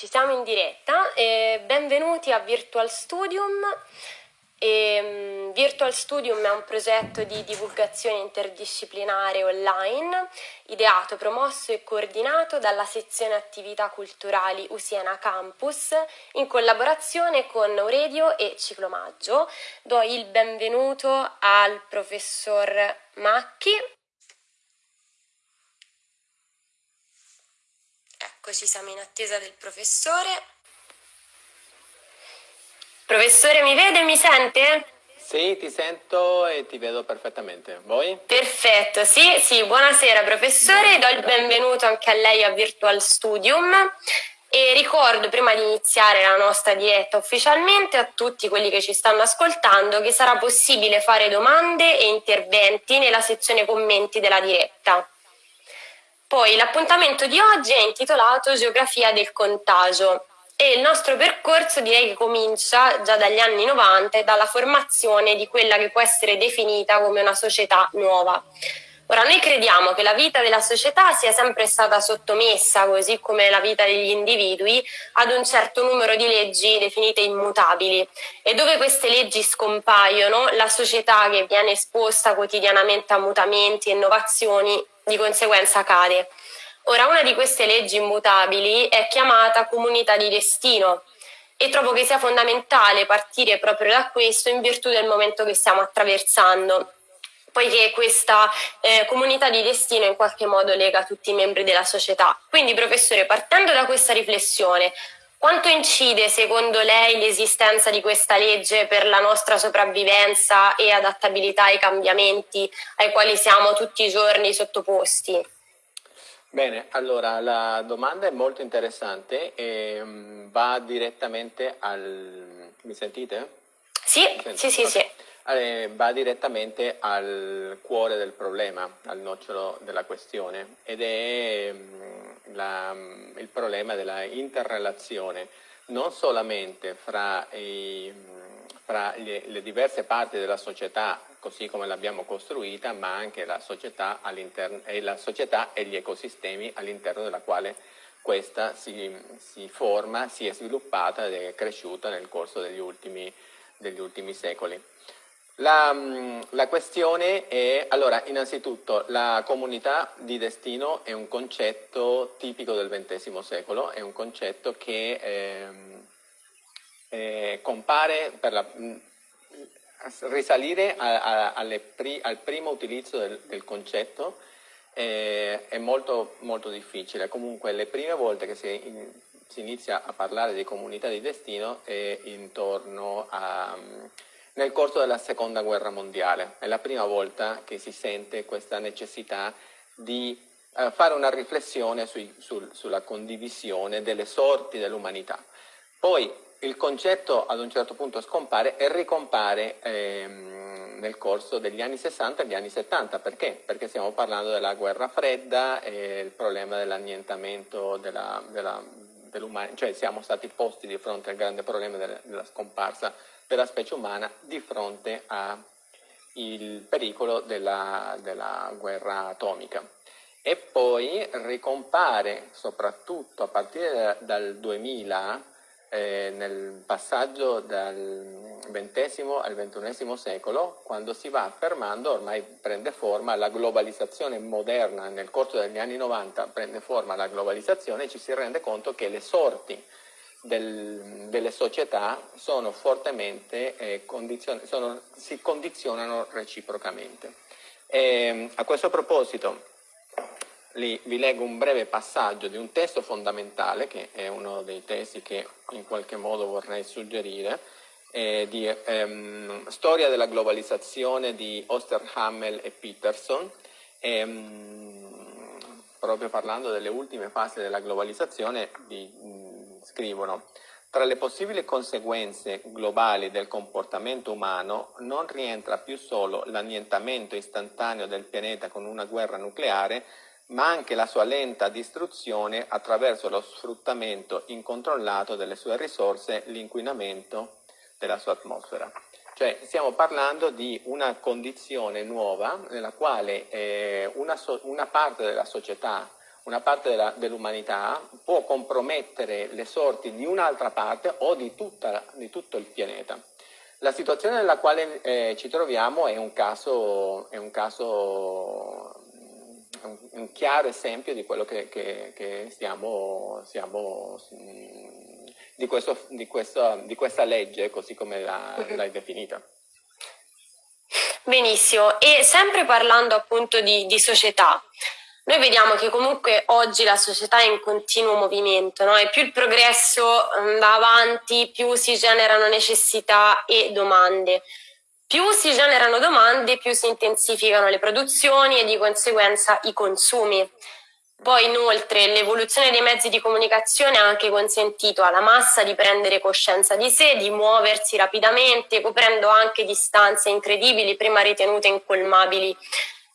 Ci siamo in diretta e benvenuti a Virtual Studium. E, um, Virtual Studium è un progetto di divulgazione interdisciplinare online ideato, promosso e coordinato dalla sezione attività culturali Usiena Campus in collaborazione con Auredio e Ciclomaggio. Do il benvenuto al professor Macchi. Eccoci, siamo in attesa del professore. Professore, mi vede e mi sente? Sì, ti sento e ti vedo perfettamente. Voi? Perfetto, sì, sì, buonasera professore, do il benvenuto anche a lei a Virtual Studium e ricordo prima di iniziare la nostra diretta ufficialmente a tutti quelli che ci stanno ascoltando che sarà possibile fare domande e interventi nella sezione commenti della diretta. Poi l'appuntamento di oggi è intitolato Geografia del contagio e il nostro percorso direi che comincia già dagli anni 90 e dalla formazione di quella che può essere definita come una società nuova. Ora, noi crediamo che la vita della società sia sempre stata sottomessa, così come la vita degli individui, ad un certo numero di leggi definite immutabili e dove queste leggi scompaiono, la società che viene esposta quotidianamente a mutamenti e innovazioni di conseguenza cade. Ora, una di queste leggi immutabili è chiamata comunità di destino e trovo che sia fondamentale partire proprio da questo in virtù del momento che stiamo attraversando poiché questa eh, comunità di destino in qualche modo lega tutti i membri della società. Quindi, professore, partendo da questa riflessione, quanto incide secondo lei l'esistenza di questa legge per la nostra sopravvivenza e adattabilità ai cambiamenti ai quali siamo tutti i giorni sottoposti? Bene, allora la domanda è molto interessante e um, va direttamente al... mi sentite? Sì, sì, sì, sì. Eh, va direttamente al cuore del problema, al nocciolo della questione ed è um, la, il problema della interrelazione non solamente fra, i, fra le, le, diverse parti della società così come l'abbiamo costruita, ma anche la società, e, la società e gli ecosistemi all'interno della quale questa si, si, forma, si è sviluppata ed è cresciuta nel corso degli ultimi, degli ultimi secoli. La, mm, la, questione è, allora, innanzitutto, la comunità di destino è un concetto tipico del XX secolo, è un concetto che eh, eh, compare per la, mm, risalire a, a, pri, al primo utilizzo del, del concetto eh, è molto, molto difficile. Comunque, le prime volte che si, in, si inizia a parlare di comunità di destino è intorno a nel corso della seconda guerra mondiale. È la prima volta che si sente questa necessità di eh, fare una riflessione sui, sul, sulla condivisione delle sorti dell'umanità. Poi il concetto ad un certo punto scompare e ricompare ehm, nel corso degli anni 60 e degli anni 70. Perché? Perché stiamo parlando della guerra fredda e il problema dell'annientamento della, della, dell'umanità, cioè siamo stati posti di fronte al grande problema della, della scomparsa della specie umana di fronte al pericolo della, della guerra atomica. E poi ricompare soprattutto a partire dal 2000 eh, nel passaggio dal XX al XXI secolo, quando si va affermando, ormai prende forma la globalizzazione moderna, nel corso degli anni 90 prende forma la globalizzazione e ci si rende conto che le sorti del, delle società sono fortemente eh, condizion sono, si condizionano reciprocamente. E, a questo proposito li, vi leggo un breve passaggio di un testo fondamentale, che è uno dei testi che in qualche modo vorrei suggerire, eh, di ehm, Storia della globalizzazione di Osterhammel e Peterson, ehm, proprio parlando delle ultime fasi della globalizzazione, di, scrivono tra le possibili conseguenze globali del comportamento umano non rientra più solo l'annientamento istantaneo del pianeta con una guerra nucleare, ma anche la sua lenta distruzione attraverso lo sfruttamento incontrollato delle sue risorse, l'inquinamento della sua atmosfera. Cioè stiamo parlando di una condizione nuova nella quale eh, una, so una parte della società una parte dell'umanità può compromettere le sorti di un'altra parte o di, tutta, di, tutto il pianeta. La situazione nella quale eh, ci troviamo è un caso, è un, caso un, chiaro esempio di quello che, che, che stiamo, stiamo di, questo, di, questo, di, questa legge così come mhm. l'hai definita. Benissimo, e sempre parlando appunto di, di, società, noi vediamo che comunque oggi la società è in continuo movimento no? e più il progresso mm, va avanti, più si generano necessità e domande. Più si generano domande, più si intensificano le produzioni e di conseguenza i consumi. Poi inoltre l'evoluzione dei mezzi di comunicazione ha anche consentito alla massa di prendere coscienza di sé, di muoversi rapidamente, coprendo anche distanze incredibili prima ritenute incolmabili.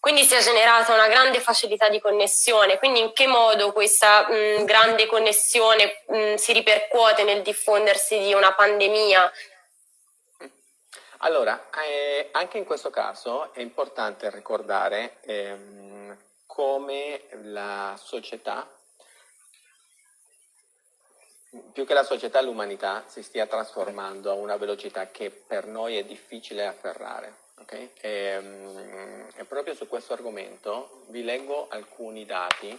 Quindi si è generata una grande facilità di connessione. Quindi in che modo questa mh, grande connessione mh, si ripercuote nel diffondersi di una pandemia? Allora, eh, anche in questo caso è importante ricordare ehm, come la società, più che la società l'umanità, si stia trasformando a una velocità che per noi è difficile afferrare. Okay? E, um, e, proprio su questo argomento vi leggo alcuni dati.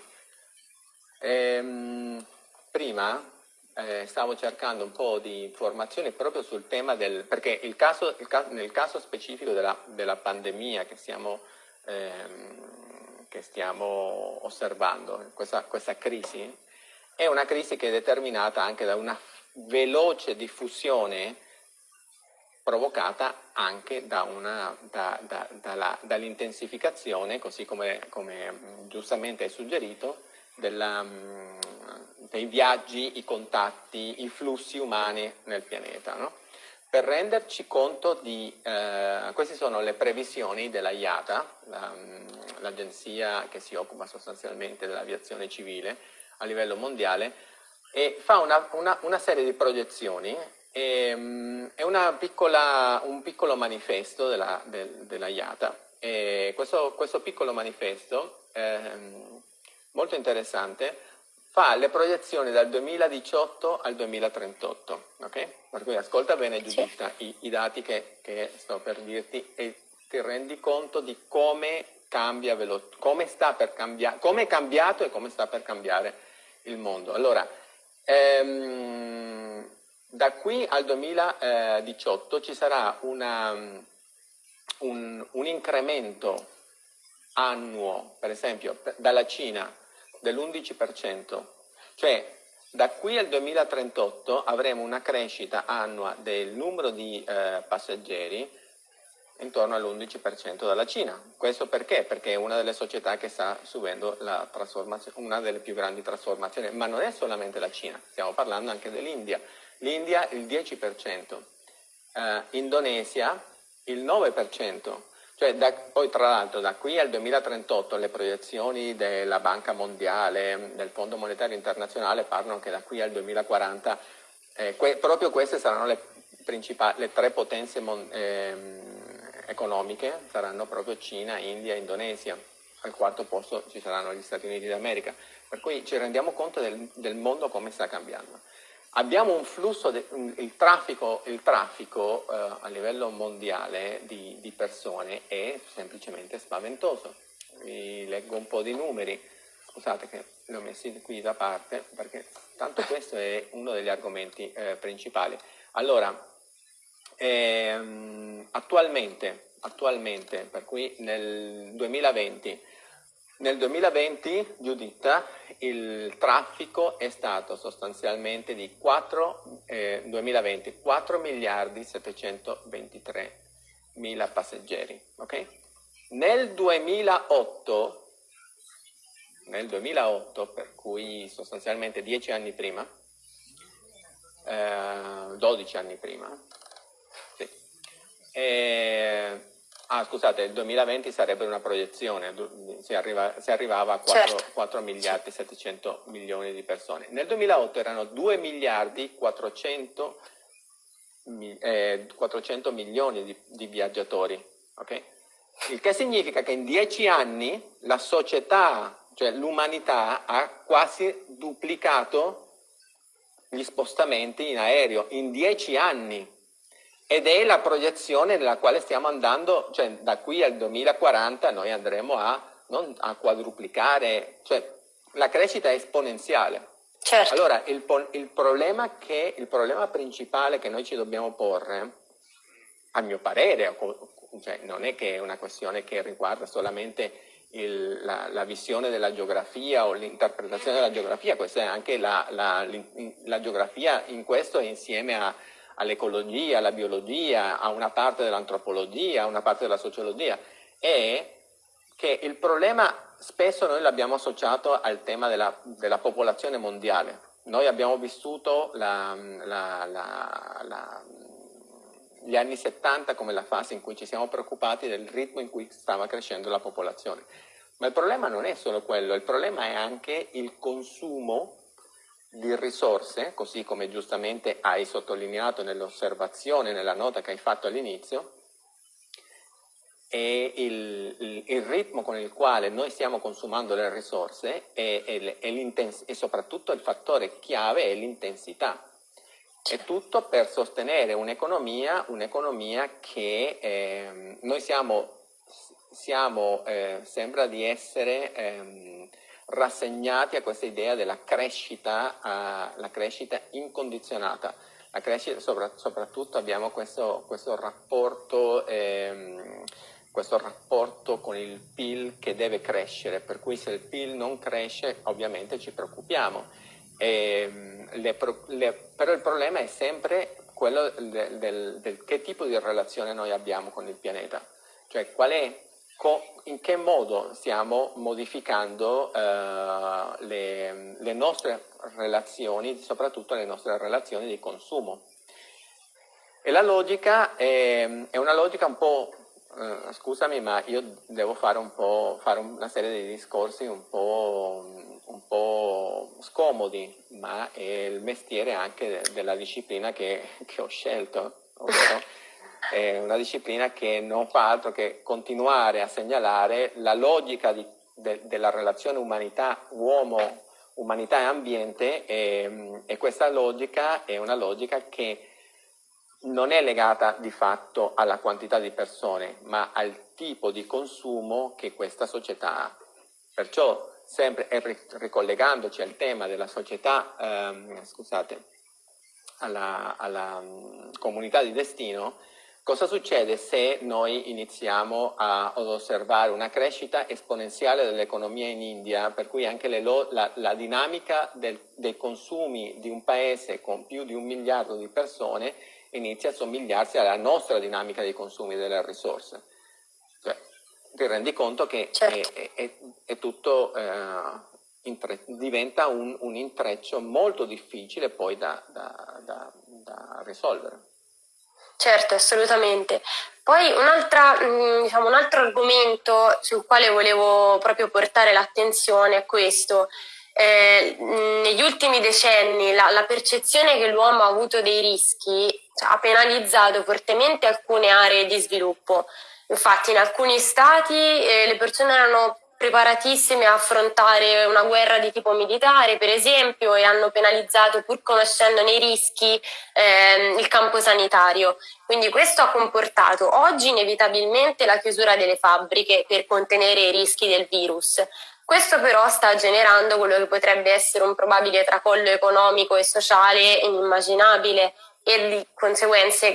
E, um, prima eh, stavo cercando un po' di informazioni proprio sul tema del... perché il caso, il caso, nel caso specifico della, della pandemia che stiamo ehm, che stiamo osservando, questa, questa crisi, è una crisi che è determinata anche da una veloce diffusione provocata anche da da, da, dall'intensificazione, così come, come, giustamente hai suggerito, della, dei viaggi, i contatti, i flussi umani nel pianeta. No? Per renderci conto di, eh, queste sono le previsioni della IATA, l'agenzia che si occupa sostanzialmente dell'aviazione civile a livello mondiale, e fa una, una, una serie di proiezioni e, um, è piccola, un piccolo manifesto della, del, della IATA. E questo, questo piccolo manifesto, eh, molto interessante, fa le proiezioni dal 2018 al 2038, ok? Per cui ascolta bene Giuditta sì. i, i, dati che, che, sto per dirti e ti rendi conto di come cambia come sta per cambiare, come è cambiato e come sta per cambiare il mondo. Allora, ehm, da qui al 2018 ci sarà una, un, un incremento annuo, per esempio, dalla Cina dell'11%, cioè da qui al 2038 avremo una crescita annua del numero di eh, passeggeri intorno all'11% dalla Cina. Questo perché? Perché è una delle società che sta subendo una delle più grandi trasformazioni, ma non è solamente la Cina, stiamo parlando anche dell'India. L'India il 10%, eh, Indonesia il 9%, cioè da, poi tra l'altro da qui al 2038 le proiezioni della Banca Mondiale, del Fondo Monetario Internazionale parlano che da qui al 2040 eh, que, proprio queste saranno le, le tre potenze mon, eh, economiche, saranno proprio Cina, India e Indonesia. Al quarto posto ci saranno gli Stati Uniti d'America. Per cui ci rendiamo conto del, del mondo come sta cambiando. Abbiamo un flusso, de, il traffico, il traffico eh, a livello mondiale di, di, persone è semplicemente spaventoso. Vi leggo un po' di numeri, scusate che li ho messi qui da parte perché tanto questo è uno degli argomenti eh, principali. Allora, ehm, attualmente, attualmente, per cui nel 2020 nel 2020, Giuditta, il traffico è stato sostanzialmente di 4, eh, 2020, 4 miliardi 723 mila passeggeri. Okay? Nel 2008, nel 2008, per cui sostanzialmente 10 anni prima, eh, 12 anni prima, sì, eh, Ah, scusate, il 2020 sarebbe una proiezione, si, arriva, si arrivava a 4, certo. 4 miliardi 700 milioni di persone. Nel 2008 erano 2 miliardi 400, eh, 400 milioni di, di viaggiatori, okay? Il che significa che in 10 anni la società cioè l'umanità ha quasi duplicato gli spostamenti in aereo in dieci anni ed è la proiezione nella quale stiamo andando, cioè da qui al 2040 noi andremo a, a quadruplicare, cioè la crescita è esponenziale. Certo. Allora il, il, problema che, il problema principale che noi ci dobbiamo porre, a mio parere, cioè non è che è una questione che riguarda solamente il, la, la, visione della geografia o l'interpretazione della geografia, questa è anche la, la, la geografia in questo insieme all'ecologia, alla biologia, a una parte dell'antropologia, a una parte della sociologia, è che il problema spesso noi l'abbiamo associato al tema della, della, popolazione mondiale. Noi abbiamo vissuto la, la, gli anni 70 come la fase in cui ci siamo preoccupati del ritmo in cui stava crescendo la popolazione. Ma il problema non è solo quello, il problema è anche il consumo di risorse, così come giustamente hai sottolineato nell'osservazione, nella nota che hai fatto all'inizio, e il, il, il, ritmo con il quale noi stiamo consumando le risorse e, e, e soprattutto il fattore chiave è l'intensità. È tutto per sostenere un'economia, un'economia che eh, noi siamo, siamo eh, sembra di essere eh, rassegnati a questa idea della crescita, la crescita incondizionata. La crescita, soprattutto abbiamo questo, questo rapporto ehm, questo rapporto con il PIL che deve crescere, per cui se il PIL non cresce ovviamente ci preoccupiamo. E, ehm, le, le, però il problema è sempre quello del, del, del, che tipo di relazione noi abbiamo con il pianeta, cioè qual è, in che modo stiamo modificando uh, le, le nostre relazioni, soprattutto le nostre relazioni di consumo. E la logica è, è una logica un po' Uh, scusami, ma io devo fare, un po', fare una serie di discorsi un po', un po', scomodi, ma è il mestiere anche della disciplina che, che ho scelto, ovvero è una disciplina che non fa altro che continuare a segnalare la logica di, de, della relazione umanità-uomo, umanità e ambiente e, e questa logica è una logica che non è legata di fatto alla quantità di persone, ma al tipo di consumo che questa società ha. Perciò, sempre ricollegandoci al tema della società, ehm, scusate, alla, alla um, comunità di destino, cosa succede se noi iniziamo a, ad osservare una crescita esponenziale dell'economia in India, per cui anche le, la, la, dinamica del, dei consumi di un paese con più di un miliardo di persone inizia a somigliarsi alla nostra dinamica dei consumi delle risorse. Cioè, ti rendi conto che certo. è, è, è, tutto, eh, diventa un, un, intreccio molto difficile poi da, da, da, da risolvere. Certo, assolutamente. Poi un, diciamo, un altro argomento sul quale volevo proprio portare l'attenzione è questo, eh, negli ultimi decenni la, la, percezione che l'uomo ha avuto dei rischi cioè, ha penalizzato fortemente alcune aree di sviluppo. Infatti in alcuni stati eh, le persone erano preparatissime a affrontare una guerra di tipo militare, per esempio, e hanno penalizzato, pur conoscendone i rischi, ehm, il campo sanitario. Quindi questo ha comportato oggi inevitabilmente la chiusura delle fabbriche per contenere i rischi del virus. Questo però sta generando quello che potrebbe essere un probabile tracollo economico e sociale inimmaginabile e di conseguenze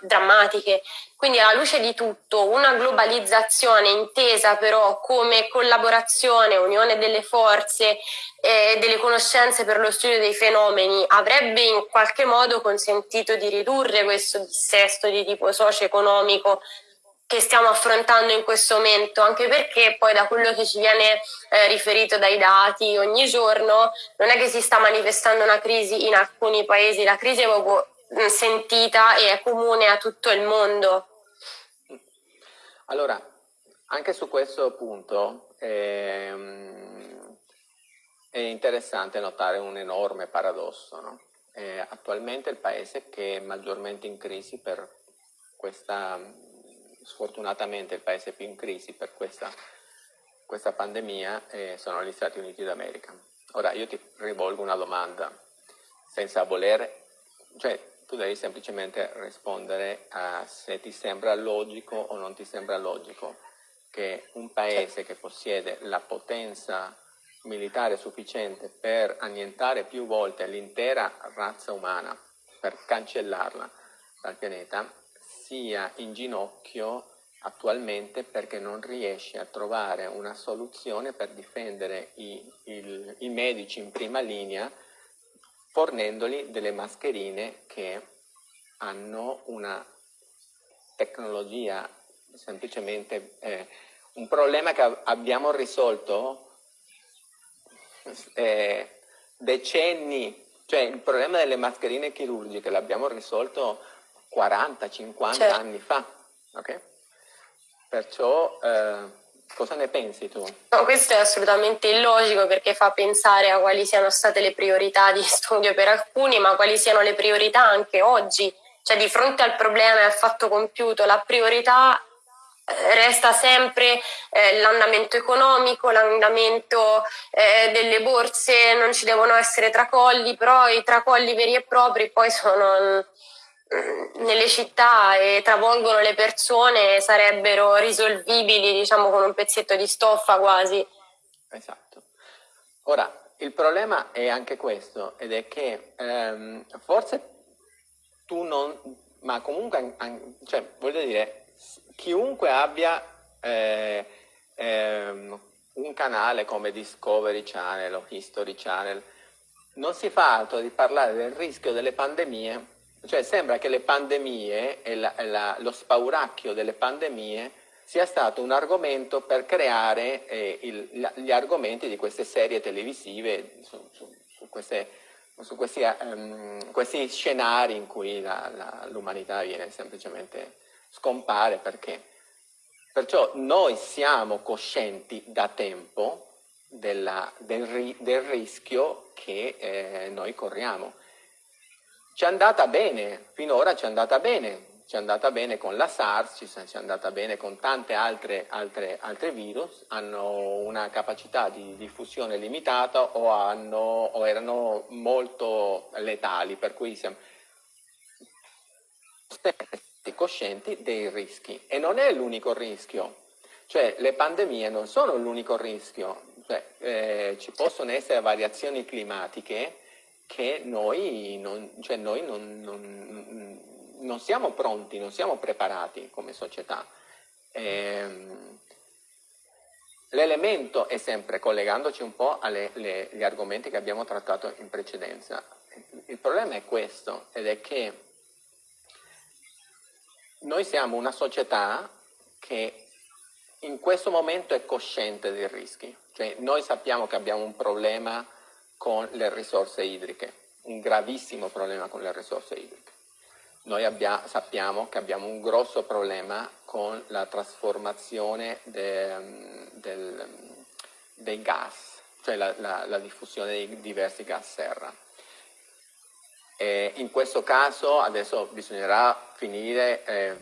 drammatiche. Quindi alla luce di tutto una globalizzazione intesa però come collaborazione, unione delle forze e delle conoscenze per lo studio dei fenomeni avrebbe in qualche modo consentito di ridurre questo dissesto di tipo socio-economico che stiamo affrontando in questo momento, anche perché poi da quello che ci viene eh, riferito dai dati ogni giorno, non è che si sta manifestando una crisi in alcuni paesi, la crisi è proprio sentita e è comune a tutto il mondo. Allora, anche su questo punto ehm, è interessante notare un enorme paradosso. No? Eh, attualmente il paese che è maggiormente in crisi per questa sfortunatamente il paese più in crisi per questa questa pandemia eh, sono gli Stati Uniti d'America. Ora io ti rivolgo una domanda, senza voler, cioè tu devi semplicemente rispondere a se ti sembra logico o non ti sembra logico che un paese che possiede la potenza militare sufficiente per annientare più volte l'intera razza umana, per cancellarla dal pianeta, sia in ginocchio attualmente perché non riesce a trovare una soluzione per difendere i, il, i medici in prima linea fornendogli delle mascherine che hanno una tecnologia semplicemente eh, un problema che abbiamo risolto eh, decenni, cioè il problema delle mascherine chirurgiche l'abbiamo risolto 40-50 certo. anni fa, ok? Perciò eh, cosa ne pensi tu? No, questo è assolutamente illogico perché fa pensare a quali siano state le priorità di studio per alcuni, ma quali siano le priorità anche oggi. Cioè di fronte al problema e al fatto compiuto, la priorità eh, resta sempre eh, l'andamento economico, l'andamento eh, delle borse, non ci devono essere tracolli, però i tracolli veri e propri poi sono nelle città e travolgono le persone, sarebbero risolvibili diciamo con un pezzetto di stoffa quasi. Esatto. Ora, il problema è anche questo, ed è che ehm, forse tu non, ma comunque, cioè, voglio dire, chiunque abbia eh, ehm, un canale come Discovery Channel o History Channel non si fa altro di parlare del rischio delle pandemie, cioè sembra che le pandemie e la, la, lo spauracchio delle pandemie sia stato un argomento per creare eh, il, gli argomenti di queste serie televisive su, su, su, queste, su questi, um, questi, scenari in cui l'umanità viene semplicemente scompare perché. Perciò noi siamo coscienti da tempo della, del, del, rischio che eh, noi corriamo. Ci è andata bene, finora ci è andata bene, ci è andata bene con la SARS, ci è andata bene con tante altre, altre, altre virus, hanno una capacità di diffusione limitata o, hanno, o erano molto letali, per cui siamo coscienti dei rischi. E non è l'unico rischio, cioè le pandemie non sono l'unico rischio, cioè, eh, ci possono essere variazioni climatiche che noi non, cioè noi non, non, non siamo pronti, non siamo preparati come società. Eh, L'elemento è sempre, collegandoci un po' agli argomenti che abbiamo trattato in precedenza, il problema è questo, ed è che noi siamo una società che in questo momento è cosciente dei rischi, cioè noi sappiamo che abbiamo un problema con le risorse idriche, un gravissimo problema con le risorse idriche. Noi abbia, sappiamo che abbiamo un grosso problema con la trasformazione de, del, dei gas, cioè la, la, la diffusione dei diversi gas serra eh, in questo caso adesso bisognerà finire, eh,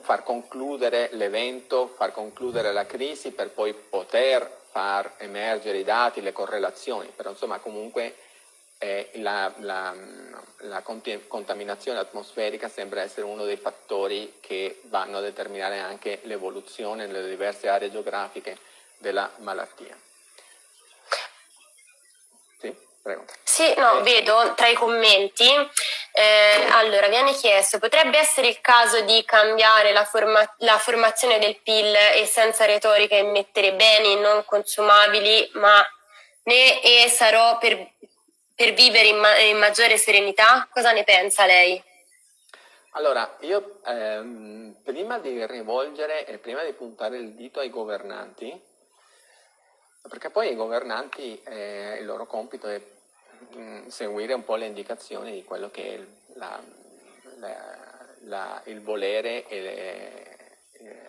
far concludere l'evento, far concludere la crisi per poi poter far emergere i dati, le correlazioni, però insomma comunque eh, la, la, la contaminazione atmosferica sembra essere uno dei fattori che vanno a determinare anche l'evoluzione nelle diverse aree geografiche della malattia. Prego. Sì, no, eh. vedo tra i commenti, eh, allora viene chiesto, potrebbe essere il caso di cambiare la, forma la formazione del PIL e senza retorica immettere beni non consumabili, ma ne e sarò per, per vivere in, ma in, maggiore serenità? Cosa ne pensa lei? Allora, io ehm, prima di rivolgere e prima di puntare il dito ai governanti, perché poi i governanti, eh, il loro compito è mm, seguire un po' le indicazioni di quello che è la, la, la, il volere le, eh,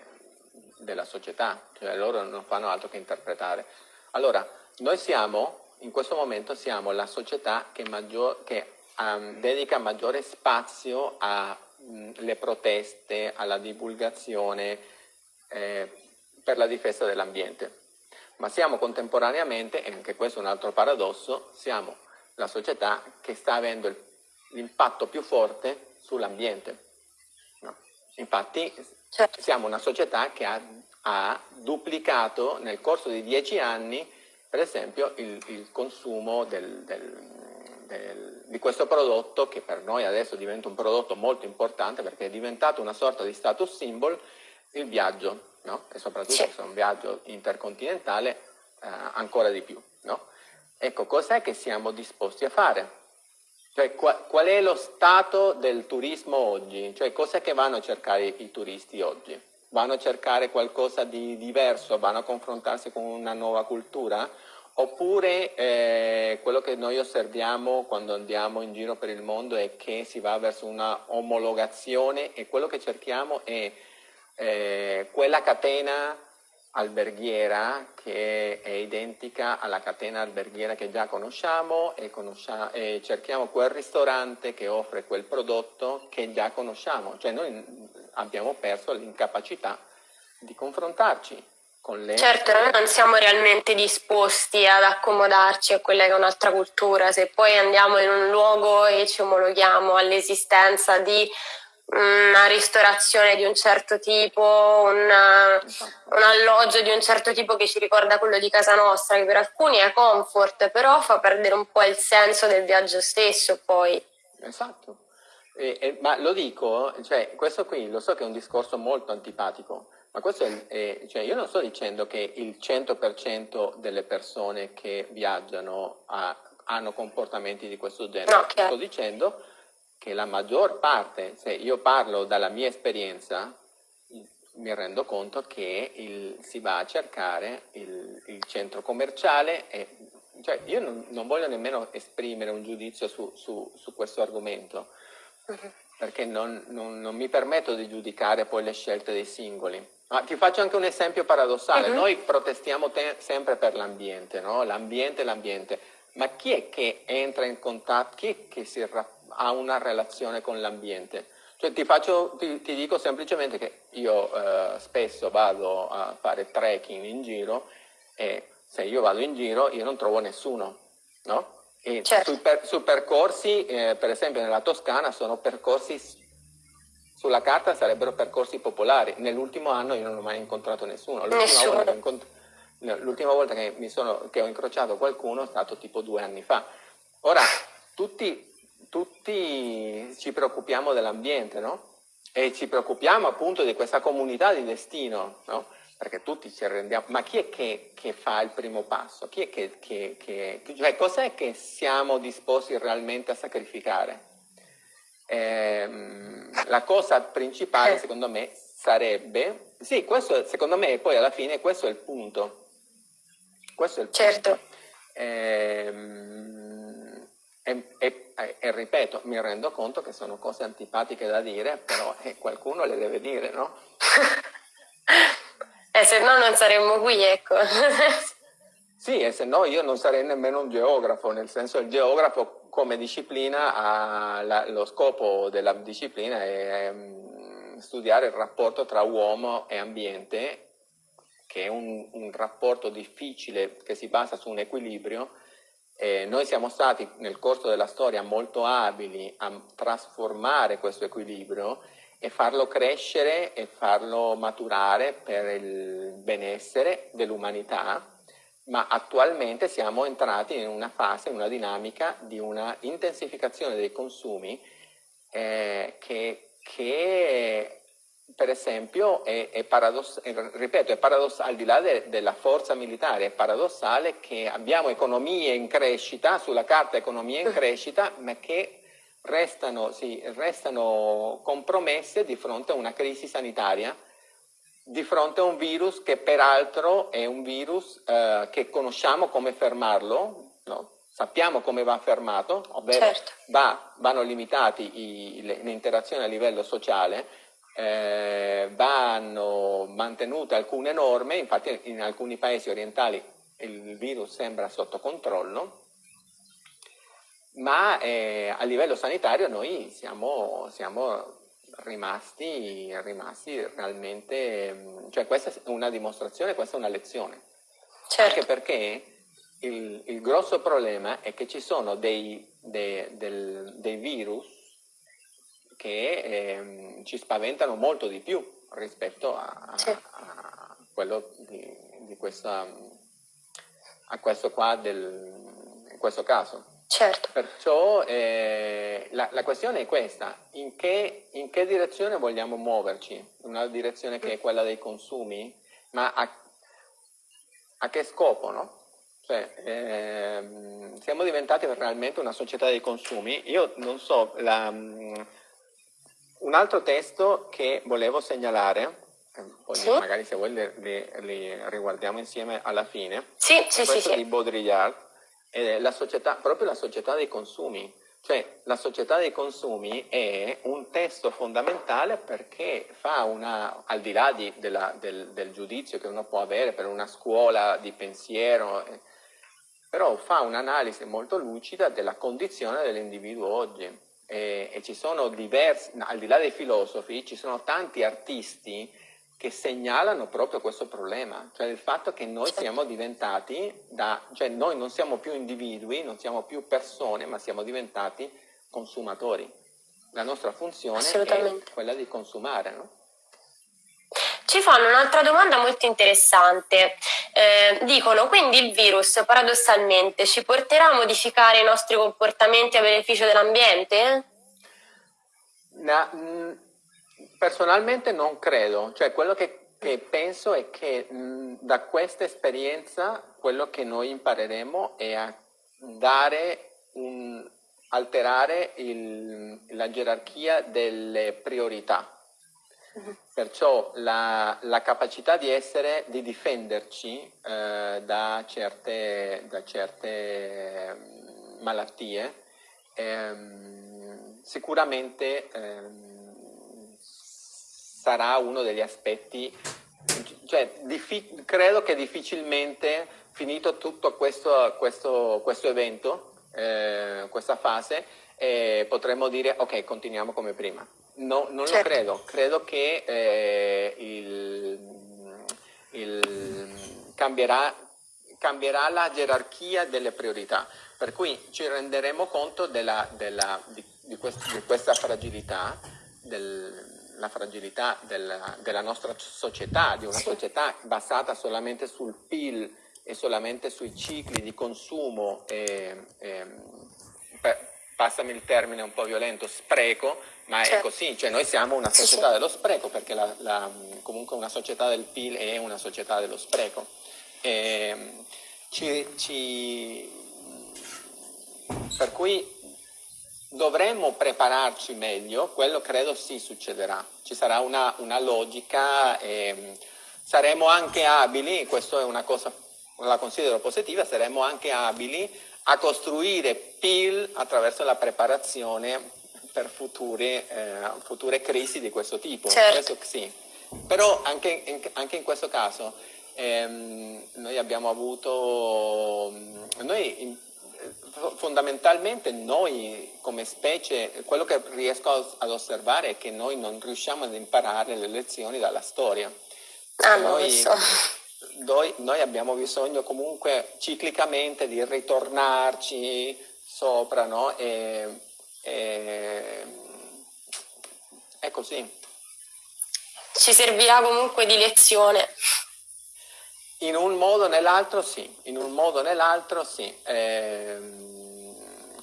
della società, cioè loro non fanno altro che interpretare. Allora, noi siamo, in questo momento siamo la società che, maggior, che um, dedica maggiore spazio alle mm, proteste, alla divulgazione eh, per la difesa dell'ambiente ma siamo contemporaneamente, e anche questo è un altro paradosso, siamo la società che sta avendo l'impatto più forte sull'ambiente. No? Infatti certo. siamo una società che ha, ha, duplicato nel corso di dieci anni, per esempio, il, il consumo del, del, del, di questo prodotto che per noi adesso diventa un prodotto molto importante perché è diventato una sorta di status symbol, il viaggio no? e soprattutto sì. se è un viaggio intercontinentale eh, ancora di più. No? Ecco, cos'è che siamo disposti a fare? Cioè, qual, qual è lo stato del turismo oggi? Cioè, cos'è che vanno a cercare i turisti oggi? Vanno a cercare qualcosa di diverso? Vanno a confrontarsi con una nuova cultura? Oppure eh, quello che noi osserviamo quando andiamo in giro per il mondo è che si va verso una omologazione e quello che cerchiamo è eh, quella catena alberghiera che è identica alla catena alberghiera che già conosciamo e, conosciamo, e cerchiamo quel ristorante che offre quel prodotto che già conosciamo, cioè noi abbiamo perso l'incapacità di confrontarci con le... Certo, noi non siamo realmente disposti ad accomodarci a quella che è un'altra cultura, se poi andiamo in un luogo e ci omologhiamo all'esistenza di una ristorazione di un certo tipo, una, un alloggio di un certo tipo che ci ricorda quello di casa nostra, che per alcuni è comfort, però fa perdere un po' il senso del viaggio stesso poi. Esatto, e, e, ma lo dico, cioè, questo qui lo so che è un discorso molto antipatico, ma questo è, è cioè, io non sto dicendo che il 100% delle persone che viaggiano ha, hanno comportamenti di questo genere, no, sto dicendo che la maggior parte, se io parlo dalla mia esperienza, mi rendo conto che il, si va a cercare il, il centro commerciale e cioè io non, non, voglio nemmeno esprimere un giudizio su, su, su questo argomento, perché non, non, non, mi permetto di giudicare poi le scelte dei singoli. Ma ti faccio anche un esempio paradossale, uh -huh. noi protestiamo sempre per l'ambiente, no? l'ambiente, l'ambiente, ma chi è che entra in contatto, chi è che si ha una relazione con l'ambiente. Cioè ti, faccio, ti, ti, dico semplicemente che io eh, spesso vado a fare trekking in giro e se io vado in giro io non trovo nessuno, no? E certo. sui, per, su percorsi, eh, per esempio nella Toscana, sono percorsi, sulla carta sarebbero percorsi popolari. Nell'ultimo anno io non ho mai incontrato nessuno. L'ultima volta, che, volta che, sono, che ho incrociato qualcuno è stato tipo due anni fa. Ora, tutti tutti ci preoccupiamo dell'ambiente, no? E ci preoccupiamo appunto di questa comunità di destino, no? Perché tutti ci rendiamo, ma chi è che, che fa il primo passo? Chi è che, che, che cioè cos'è che siamo disposti realmente a sacrificare? Eh, la cosa principale secondo me sarebbe, sì, questo secondo me poi alla fine questo è il punto. Questo è il certo. punto. Eh, e, e, e, ripeto, mi rendo conto che sono cose antipatiche da dire, però eh, qualcuno le deve dire, no? e se no non saremmo qui, ecco. sì, e se no io non sarei nemmeno un geografo, nel senso il geografo come disciplina ha la, lo scopo della disciplina è um, studiare il rapporto tra uomo e ambiente, che è un, un rapporto difficile che si basa su un equilibrio, eh, noi siamo stati nel corso della storia molto abili a trasformare questo equilibrio e farlo crescere e farlo maturare per il benessere dell'umanità, ma attualmente siamo entrati in una fase, in una dinamica di una intensificazione dei consumi eh, che, che per esempio, è, è paradossale, ripeto, è paradossale, al di là de, della forza militare, è paradossale che abbiamo economie in crescita, sulla carta economie in crescita, ma che restano, sì, restano compromesse di fronte a una crisi sanitaria, di fronte a un virus che peraltro è un virus eh, che conosciamo come fermarlo, no? sappiamo come va fermato, ovvero certo. va, vanno limitati le, le interazioni a livello sociale, eh, vanno mantenute alcune norme, infatti in alcuni paesi orientali il virus sembra sotto controllo, ma eh, a livello sanitario noi siamo, siamo rimasti, rimasti, realmente, cioè questa è una dimostrazione, questa è una lezione. Certo. Anche perché il, il, grosso problema è che ci sono dei, dei, del, dei virus che eh, ci spaventano molto di più rispetto a, a quello di, di questa, a questo qua del, in questo caso. Certo. Perciò eh, la, la, questione è questa, in che, in che, direzione vogliamo muoverci? Una direzione che è quella dei consumi, ma a, a che scopo, no? Cioè, ehm, siamo diventati realmente una società dei consumi. Io non so, la, un altro testo che volevo segnalare, poi sì. magari se vuoi li, riguardiamo insieme alla fine, sì, sì, questo sì, di Baudrillard, è la società, proprio la società dei consumi. Cioè, la società dei consumi è un testo fondamentale perché fa una, al di là di, della, del, del, giudizio che uno può avere per una scuola di pensiero, eh, però fa un'analisi molto lucida della condizione dell'individuo oggi. E, e ci sono diversi, al di là dei filosofi, ci sono tanti artisti che segnalano proprio questo problema, cioè il fatto che noi certo. siamo diventati, da, cioè noi non siamo più individui, non siamo più persone, ma siamo diventati consumatori. La nostra funzione è quella di consumare, no? Ci fanno un'altra domanda molto interessante. Eh, dicono, quindi il virus paradossalmente ci porterà a modificare i nostri comportamenti a beneficio dell'ambiente? No, Personalmente non credo, cioè quello che, che penso è che mh, da questa esperienza quello che noi impareremo è a dare un, alterare il, la gerarchia delle priorità. Perciò la, la, capacità di essere, di difenderci eh, da certe, da certe malattie, ehm, sicuramente ehm, sarà uno degli aspetti, cioè credo che difficilmente finito tutto questo, questo, questo evento, eh, questa fase, eh, potremmo dire ok, continuiamo come prima. No, non certo. lo credo, credo che eh, il, il, cambierà, cambierà, la gerarchia delle priorità, per cui ci renderemo conto della, della, di, di, quest, di, questa fragilità del, la fragilità della, della nostra società, di una società basata solamente sul PIL e solamente sui cicli di consumo e, e per, passami il termine un po' violento, spreco, ma certo. è così, cioè noi siamo una società dello spreco perché la, la, comunque una società del PIL è una società dello spreco. E, ci, ci, per cui dovremmo prepararci meglio, quello credo sì succederà, ci sarà una, una logica, e saremo anche abili, questa è una cosa, la considero positiva, saremo anche abili a costruire PIL attraverso la preparazione per future, eh, future crisi di questo tipo. Certo. Questo sì. Però anche in, anche in questo caso ehm, noi abbiamo avuto, noi fondamentalmente noi come specie, quello che riesco ad osservare è che noi non riusciamo ad imparare le lezioni dalla storia. Ah, noi, so. Noi, noi abbiamo bisogno comunque ciclicamente di ritornarci sopra, no? E, e, è così. Ci servirà comunque di lezione. In un modo o nell'altro sì, in un modo o nell'altro sì. Eh,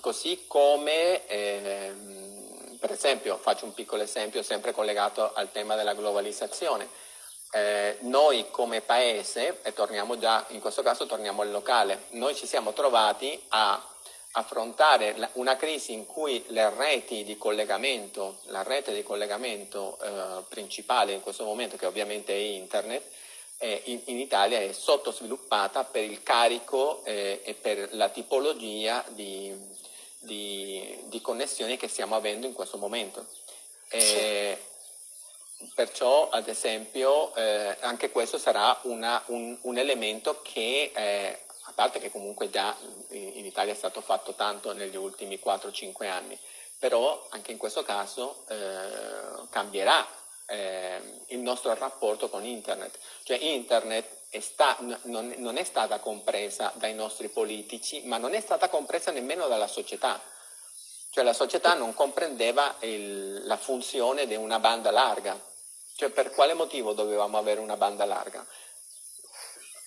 così come, eh, per esempio, faccio un piccolo esempio sempre collegato al tema della globalizzazione. Eh, noi come paese, e torniamo già, in questo caso torniamo al locale, noi ci siamo trovati a affrontare una crisi in cui le reti di collegamento, la rete di collegamento eh, principale in questo momento, che ovviamente è internet, eh, in, in, Italia è sottosviluppata per il carico eh, e per la tipologia di, di, di, connessioni che stiamo avendo in questo momento. Eh, perciò, ad esempio, eh, anche questo sarà una, un, un, elemento che, eh, a parte che comunque già in Italia è stato fatto tanto negli ultimi 4-5 anni, però anche in questo caso eh, cambierà eh, il nostro rapporto con internet. Cioè internet è sta, non, non è stata compresa dai nostri politici, ma non è stata compresa nemmeno dalla società. Cioè la società non comprendeva il, la funzione di una banda larga. Cioè per quale motivo dovevamo avere una banda larga?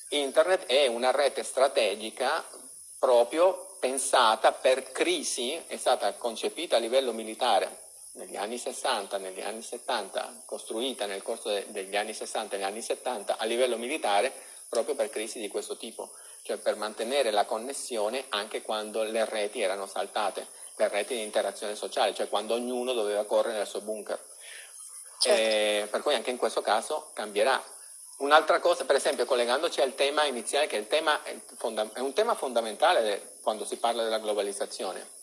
Internet è una rete strategica proprio pensata per crisi, è stata concepita a livello militare negli anni 60, negli anni 70, costruita nel corso de degli anni 60 e negli anni 70 a livello militare proprio per crisi di questo tipo, cioè per mantenere la connessione anche quando le reti erano saltate, le reti di interazione sociale, cioè quando ognuno doveva correre nel suo bunker. Certo. Eh, per cui anche in questo caso cambierà. Un'altra cosa, per esempio, collegandoci al tema iniziale, che il tema è, è un tema fondamentale quando si parla della globalizzazione,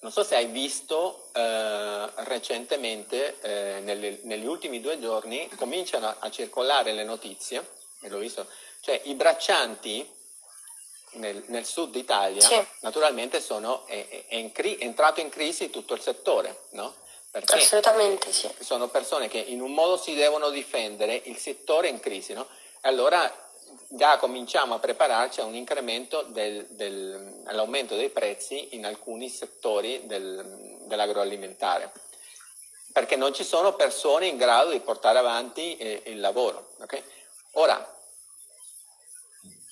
non so se hai visto eh, recentemente, eh, nelle, negli ultimi due giorni, cominciano a, a, circolare le notizie, e l'ho visto, cioè i braccianti nel, nel sud Italia naturalmente sono, è, è, in è, entrato in crisi tutto il settore, no? Perché Assolutamente sì. Sono persone che in un modo si devono difendere, il settore è in crisi, no? Allora già cominciamo a prepararci a un incremento del, del, all'aumento dei prezzi in alcuni settori del, dell'agroalimentare, perché non ci sono persone in grado di portare avanti eh, il lavoro. Okay? Ora,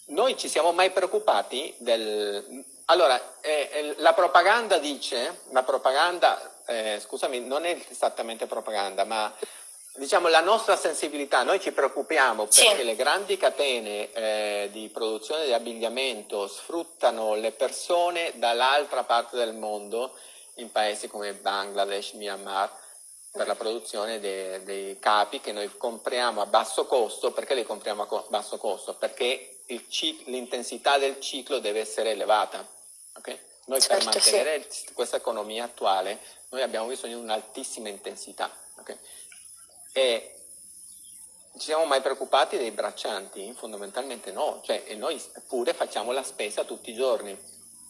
noi ci siamo mai preoccupati del... Allora, eh, eh la propaganda dice, la propaganda, eh, scusami, non è esattamente propaganda, ma diciamo, la nostra sensibilità, noi ci preoccupiamo perché sì. le grandi catene eh, di produzione di abbigliamento sfruttano le persone dall'altra parte del mondo, in paesi come Bangladesh, Myanmar, per la produzione dei, dei capi che noi compriamo a basso costo. Perché li compriamo a basso costo? Perché l'intensità del ciclo deve essere elevata. Okay? Noi certo, per mantenere sì. questa economia attuale, noi abbiamo bisogno di un'altissima intensità. Okay? E ci siamo mai preoccupati dei braccianti? Fondamentalmente no, cioè, e noi pure facciamo la spesa tutti i giorni,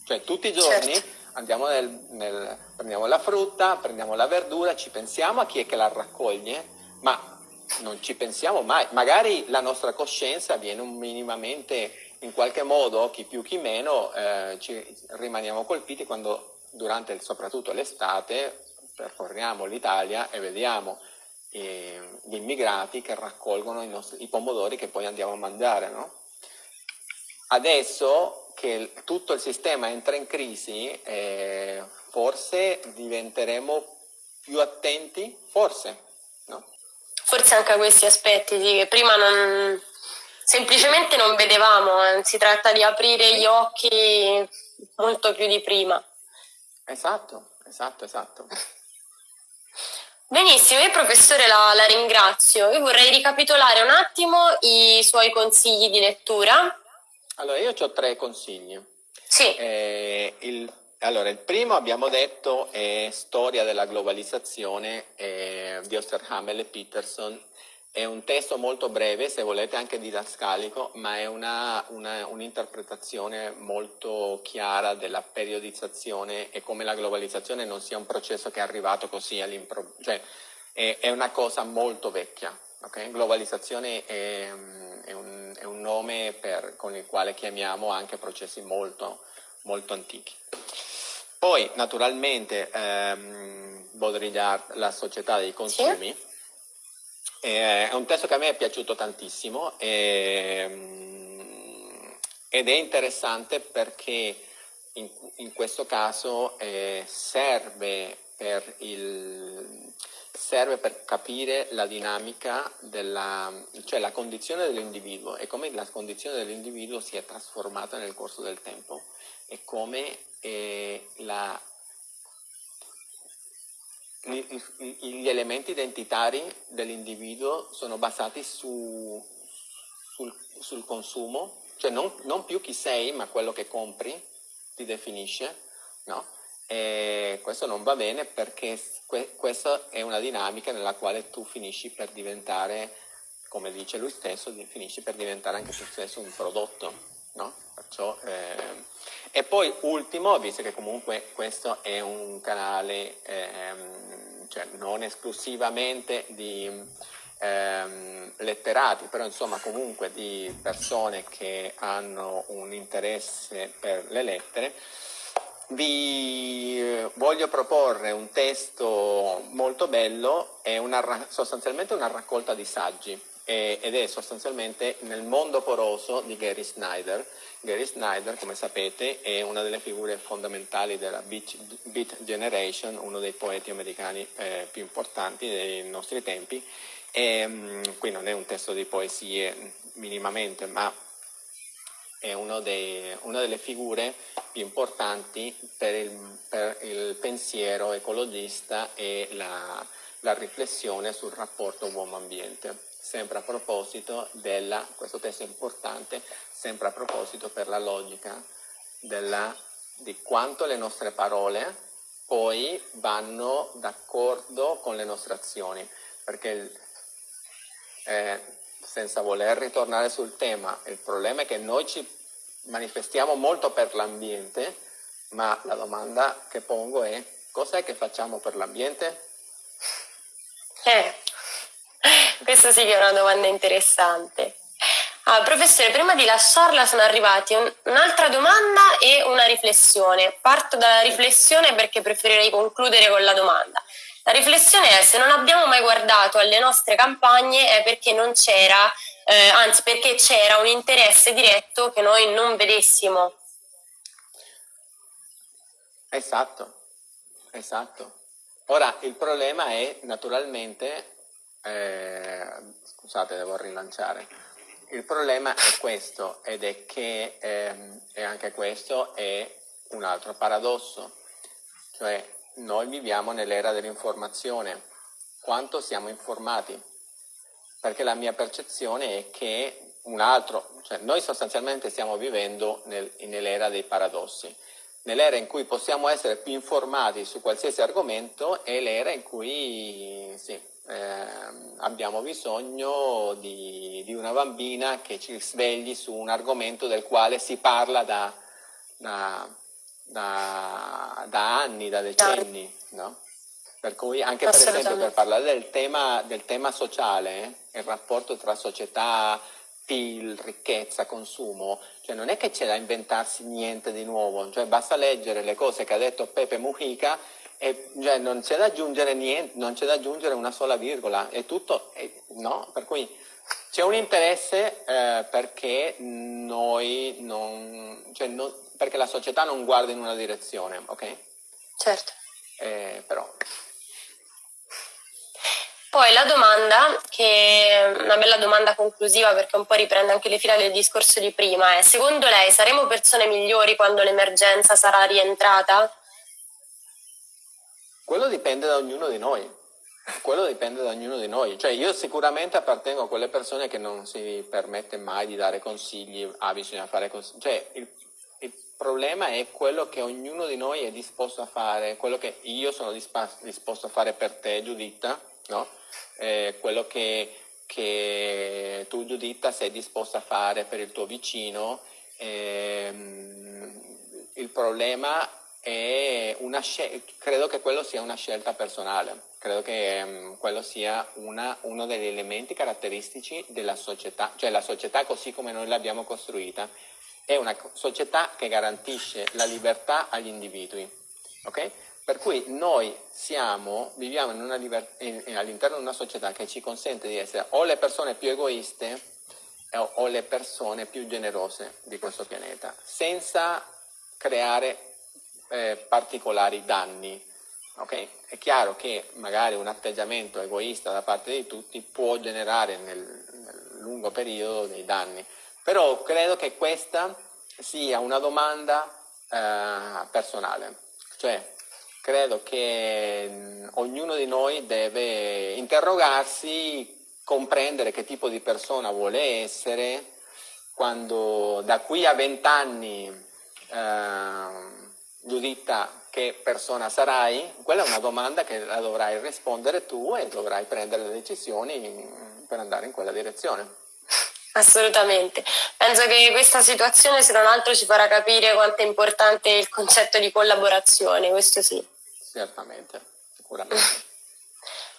cioè tutti i giorni certo. andiamo nel, nel, prendiamo la frutta, prendiamo la verdura, ci pensiamo a chi è che la raccoglie, ma non ci pensiamo mai, magari la nostra coscienza viene minimamente in qualche modo, chi più chi meno, eh, ci rimaniamo colpiti quando durante soprattutto l'estate percorriamo l'Italia e vediamo eh, gli immigrati che raccolgono i, nostri, i, pomodori che poi andiamo a mangiare. No? Adesso che tutto il sistema entra in crisi, eh, forse diventeremo più attenti, forse. No? Forse anche a questi aspetti che prima non, semplicemente non vedevamo, eh, si tratta di aprire gli occhi molto più di prima. Esatto, esatto, esatto. Benissimo, io professore la, la, ringrazio. Io vorrei ricapitolare un attimo i suoi consigli di lettura. Allora, io ho tre consigli. Sì. Eh, il, allora, il primo abbiamo detto è Storia della globalizzazione eh, di Osterhammer e Peterson è un testo molto breve, se volete anche didascalico, ma è un'interpretazione un molto chiara della periodizzazione e come la globalizzazione non sia un processo che è arrivato così all'improvviso, cioè è, è, una cosa molto vecchia. Okay? Globalizzazione è, è, un, è un, nome per, con il quale chiamiamo anche processi molto, molto antichi. Poi naturalmente ehm, Baudrillard, la società dei consumi, sì eh, è un testo che a me è piaciuto tantissimo e, ehm, ed è interessante perché in, in questo caso eh, serve, per il, serve per capire la dinamica della, cioè la condizione dell'individuo e come la condizione dell'individuo si è trasformata nel corso del tempo e come eh, la gli elementi identitari dell'individuo sono basati su, sul, sul, consumo, cioè non, non, più chi sei, ma quello che compri ti definisce, no? E questo non va bene perché que, questa è una dinamica nella quale tu finisci per diventare, come dice lui stesso, finisci per diventare anche tu stesso un prodotto, no? Perciò, eh, e poi ultimo, visto che comunque questo è un canale ehm, cioè non esclusivamente di, ehm, letterati, però insomma comunque di persone che hanno un interesse per le lettere, vi voglio proporre un testo molto bello, è una, sostanzialmente una raccolta di saggi ed è sostanzialmente nel mondo poroso di Gary Snyder. Gary Snyder, come sapete, è una delle figure fondamentali della Beat, Generation, uno dei poeti americani eh, più importanti dei nostri tempi. E, mm, qui non è un testo di poesie minimamente, ma è dei, una delle figure più importanti per il, per il pensiero ecologista e la, la riflessione sul rapporto uomo-ambiente sempre a proposito della, questo testo importante, sempre a proposito per la logica della, di quanto le nostre parole poi vanno d'accordo con le nostre azioni, perché eh, senza voler ritornare sul tema, il problema è che noi ci manifestiamo molto per l'ambiente, ma la domanda che pongo è cos'è che facciamo per l'ambiente? Eh, questa sì che è una domanda interessante. Ah, professore, prima di lasciarla sono arrivati un, un'altra domanda e una riflessione. Parto dalla riflessione perché preferirei concludere con la domanda. La riflessione è se non abbiamo mai guardato alle nostre campagne è perché non c'era, eh, anzi perché c'era un interesse diretto che noi non vedessimo. Esatto, esatto. Ora il problema è naturalmente eh, scusate, devo rilanciare. Il problema è questo ed è che ehm, e anche questo è un altro paradosso, cioè noi viviamo nell'era dell'informazione, quanto siamo informati? Perché la mia percezione è che un altro, cioè noi sostanzialmente stiamo vivendo nel, nell'era dei paradossi. Nell'era in cui possiamo essere più informati su qualsiasi argomento è l'era in cui sì, eh, abbiamo bisogno di, di, una bambina che ci svegli su un argomento del quale si parla da, da, da, da anni, da decenni. No? Per cui anche per esempio per parlare del tema, del tema sociale, eh, il rapporto tra società, PIL, ricchezza, consumo, cioè non è che c'è da inventarsi niente di nuovo, cioè basta leggere le cose che ha detto Pepe Mujica e, cioè, non c'è da aggiungere niente, non c'è da aggiungere una sola virgola, è tutto, è, no? Per cui c'è un interesse eh, perché noi non, cioè non, perché la società non guarda in una direzione, ok? Certo. Eh, però. Poi la domanda, che è una bella domanda conclusiva perché un po' riprende anche le fila del discorso di prima, è secondo lei saremo persone migliori quando l'emergenza sarà rientrata? Quello dipende da ognuno di noi. Quello dipende da ognuno di noi. Cioè io sicuramente appartengo a quelle persone che non si permette mai di dare consigli, ah bisogna fare così. Cioè il, il problema è quello che ognuno di noi è disposto a fare, quello che io sono disposto a fare per te Giuditta, no? eh, quello che, che, tu Giuditta sei disposto a fare per il tuo vicino. Eh, il problema è una credo che quello sia una scelta personale, credo che um, quello sia una, uno degli elementi caratteristici della società, cioè la società così come noi l'abbiamo costruita è una società che garantisce la libertà agli individui, okay? Per cui noi siamo, viviamo all'interno di una società che ci consente di essere o le persone più egoiste o, o le persone più generose di questo pianeta, senza creare eh, particolari danni. Okay? È chiaro che magari un atteggiamento egoista da parte di tutti può generare nel, nel lungo periodo dei danni, però credo che questa sia una domanda eh, personale, cioè credo che mh, ognuno di noi deve interrogarsi, comprendere che tipo di persona vuole essere, quando da qui a vent'anni eh, Giuditta, che persona sarai? Quella è una domanda che la dovrai rispondere tu e dovrai prendere le decisioni per andare in quella direzione. Assolutamente. Penso che questa situazione, se non altro, ci farà capire quanto è importante il concetto di collaborazione, questo sì. Certamente, sicuramente.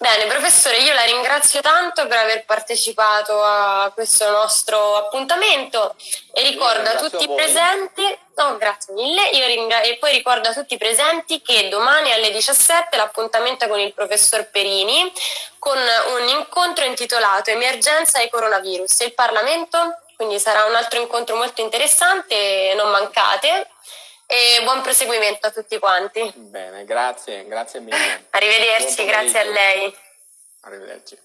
Bene, professore, io la ringrazio tanto per aver partecipato a questo nostro appuntamento e ricordo a tutti i presenti, no, grazie mille, e poi ricordo a tutti i presenti che domani alle 17 l'appuntamento è con il professor Perini con un incontro intitolato Emergenza e coronavirus. Il Parlamento, quindi sarà un altro incontro molto interessante, non mancate e buon proseguimento a tutti quanti. Bene, grazie, grazie mille. Arrivederci, grazie a lei. Arrivederci.